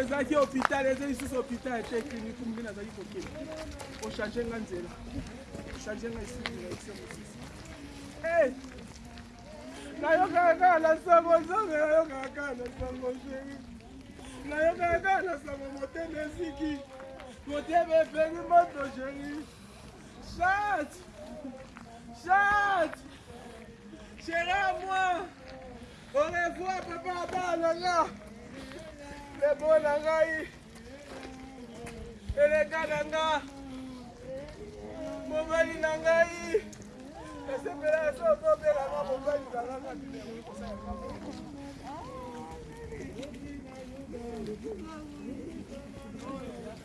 ezalaki hôpital eza lisusu hôpital te clinique mbi nazali kokende ochange nga nzela ochange nga esudiraise mosusu nayokaka kaka na sango nzambe nayokaka kaka na sango sheri nayokaka kaka na sango motema eziki motema epengi moto sheri Chat! Chat! Chérie à moi! Au revoir, papa Abba Nanga! Le beau Nangaï! Eleka Nanga! Mobali Nangaï! Nasepela ya soko kobelanga mobali Nanga! Thank you.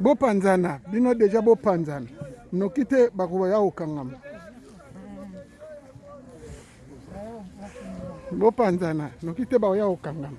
bopanzana bino deja bopanzana noki te bakoya kokangama bopanzana noki te bakoya kokangama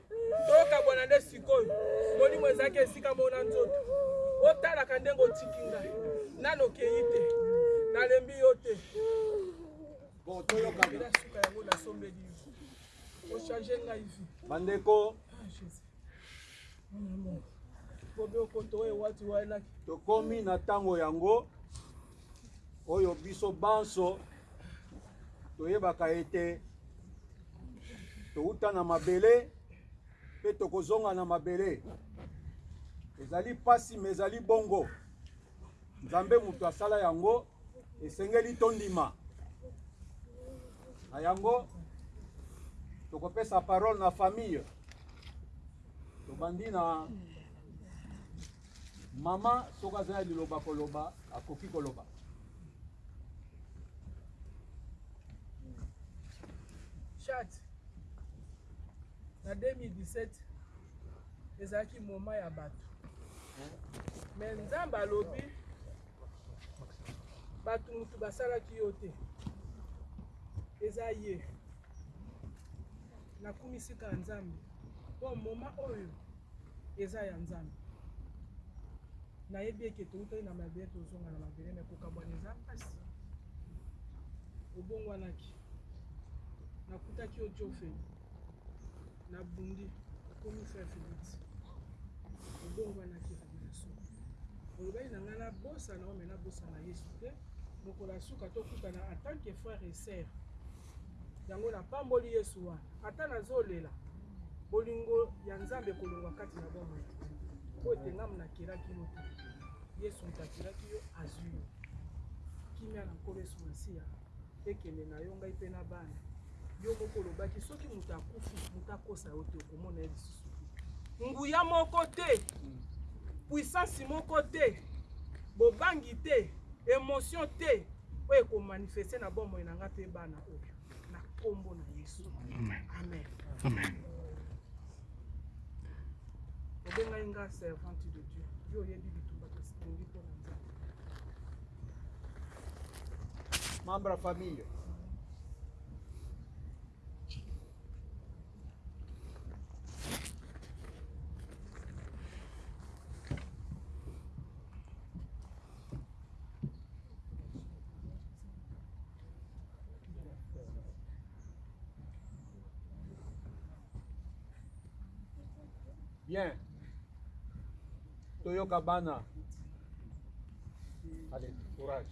Tokabwana nde sikoyo. Molimo ezalaki esika moko na nzoto. Otalaka ndenge otiki ngai. Nano okeyi te. Nalembi yo te. Bon, toyoka. Bila suka yango nasombeli yo. Ochange ngai vi. Bandeko. Ah, Jésus. Mon amour. Bobe okoto oyo wati waelaki. Tokomi na tango yango. oyo biso banso toyebaka ete touta na mabele mpe tokozonga na mabele ezali mpasi ma ezali bongo nzambe moto asala yango esengeli tondima na yango tokopesa parole na famille tobandi na Maman soki aza ya liloba koloba akoki koloba. Chat na 2017 ezalaki moma ya bato me nzambe alobi bato motu basalaki yo te eza ye nakumisika ya nzambe mpo moma oyo Eza ya nzambe nayebi eke toutaki na mabele tozonga na mabele me kokabwana eza mpasi obongwanaki nakutaki yo jofeli nabundi okomi frère felix obongwanaki revelation olobaki na ngai nabosana ome nabosana yesu te mokolo ya suka tokutana atanke frère et sœur Yango na pamboli Yesu wana ata nazolela bolingo ya Nzambe ekolongwa kati na bomoi na ngai mpo ete ngai nakelaki yo te Yesu moto akelaki yo azwi yo kimia na Nkolo Yesu Masiya ekende na yo ngai mpe na bana yo moko olobaki soki moto akufi moto akosa yo te okomona ye lisusu te nguya moko te puissance moko te bobangi te emotion te oyo eko manifeste na bomoi na ngai mpe bana oyo na nkombo na yesu amen obengai nga servante de dieu yo oyebi bitumba tolingi mpo na nzambe membre ya famille bien toyoka bana allez courage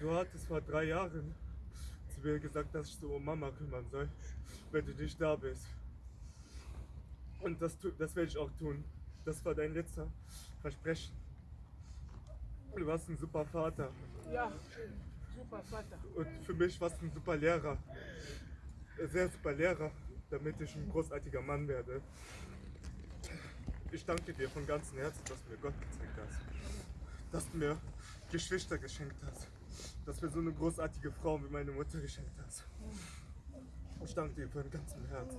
Du hattest vor drei Jahren zu mir gesagt, dass ich so um Mama kümmern soll, wenn du nicht da bist. Und das, das werde ich auch tun. Das war dein letzter Versprechen. Du warst ein super Vater. Ja, super Vater. Und für mich warst du ein super Lehrer. Sehr super Lehrer, damit ich ein großartiger Mann werde. Ich danke dir von ganzem Herzen, dass du mir Gott gezeigt hast. Dass du mir Geschwister geschenkt hast dass mir so eine großartige Frau wie meine Mutter geschenkt hat. Ich danke dir von ganzem Herzen.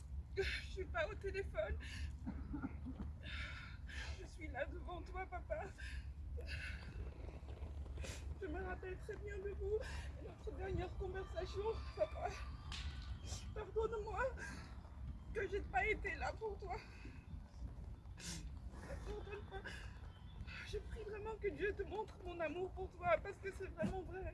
Je suis pas au téléphone. me rappelle très bien de vous, notre dernière conversation, papa. Pardonne-moi que je n'ai pas été là pour toi. Pardonne-moi. Je prie vraiment que Dieu te montre mon amour pour toi parce que c'est vraiment vrai.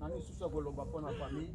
nani susu akoloba mpo na famille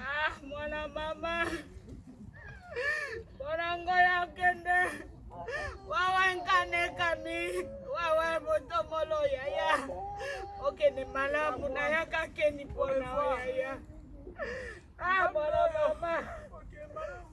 Ah, mwana mama borango ya kende wawa nkane kami wawa motomolo yaya okende malamu nayaka keni mpona yaya ah mwana mama okay,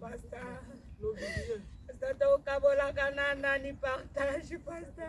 pasta pasta tokabolaka na nani partage pasta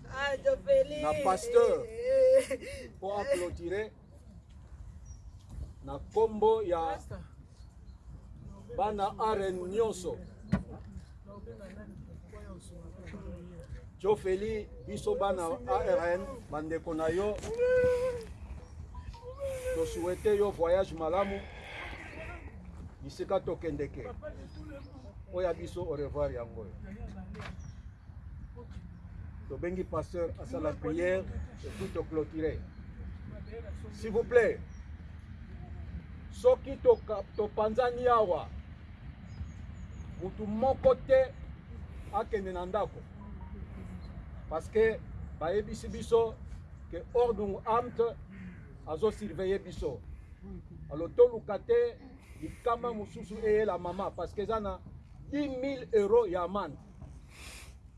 na pasteur mpo aclotire na nkombo ya bana arene nyonso jofeli biso bana arn bandeko na yo tosuete yo voyage malamu bisika tokendeke oyo ya biso au revoir yango oyo tobengi pasteur asala prière epuis toclotire s'il vous plaît soki topanzani to awa motu moko te akende na ndako parce que bayebisi biso ke ordung amt azosurveille biso alo toluka te likama mosusu eyela mama parce que eza na 10 000 euro ya amande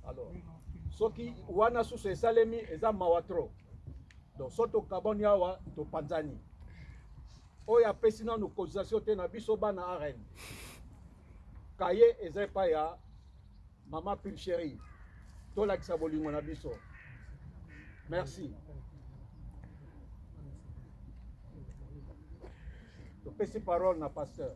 alors soki wana susu esalemi eza mawa trop donc so tokabani awa topanzani oyo apesi nanu cotisation te na biso bana arn kaye eza epai ya mama pilcherie tolakisa bolingo na biso merci topesi parole na pasteur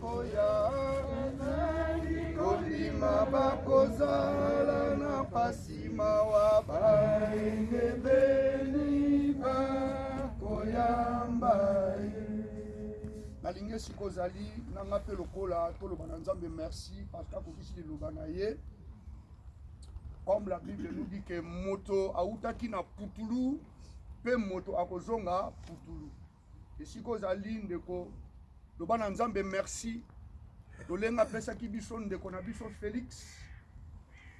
Koya nazali kondima bakozala na pasi mawa baengebeni bakoyamba ye nalingi esika ozali na nga mpe lokola toloba na nzambe merci parce que akokisi liloba na ye comme la bible nous dit que moto autaki na putulu mpe moto akozonga putulu Esika ozali ndeko loba na Nzambe merci lolenga apesaki biso ndeko na biso Felix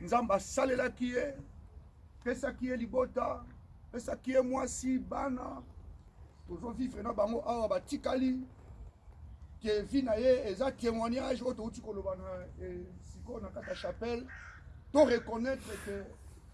Nzambe asalelaki ye pesaki ye libota pesaki ye mwasi bana tozo vivre na bango awa batikali ke vie na ye eza témoignage oyo touti koloba na eh, sikoyo na kati ya chapelle to reconnaître ke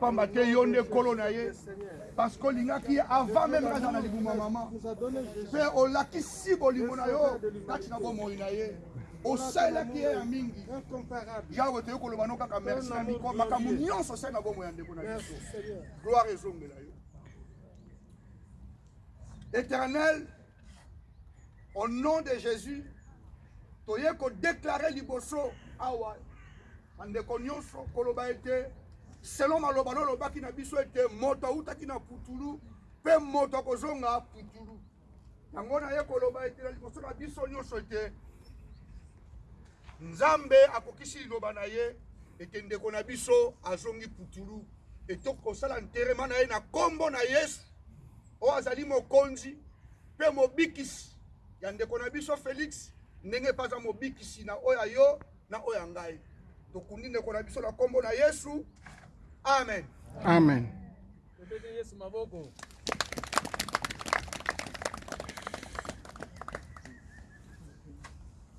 pamba te yo nde kolo na ye parce que olingaki ye avant meme azala na libumu ya mama mpe olakisi bolingo na yo kati na bomoi na ye osalelaki ye ya mingi yawe toyei koloba no kaka merci na miko makambo nyonso osali na bomoi ya ndeko na biso gloire ezongela yo éternel Au nom de Jesus toye ko declarer liboso awa ba ndeko nionso koloba ete selon maloba no lobaki na biso ete moto awutaki na putulu pe moto akozonga putulu yango na ye koloba ete na liboso na biso nionso ete Nzambe akokisi liloba na ye ete ndeko na biso azongi putulu etoki kosala nterema na ye na kombo na Yesu oyo azali mokonzi mpe mobikisi ya ndeko na biso Felix, ndenge mpe aza mobikisi na oyo ya yo na oyo ya ngai. Tokundi ndeko na biso na nkombo na Yesu, amen. Amen. Tobete Yesu maboko.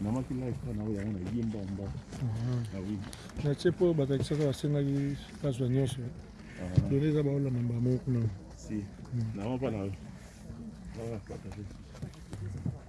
namaki live mpo na oyo yango nayemba mba natie mpo bato ya kisasa basengaki bazwa nyonso done eza baolanda mbala moko kuna na mapa na yo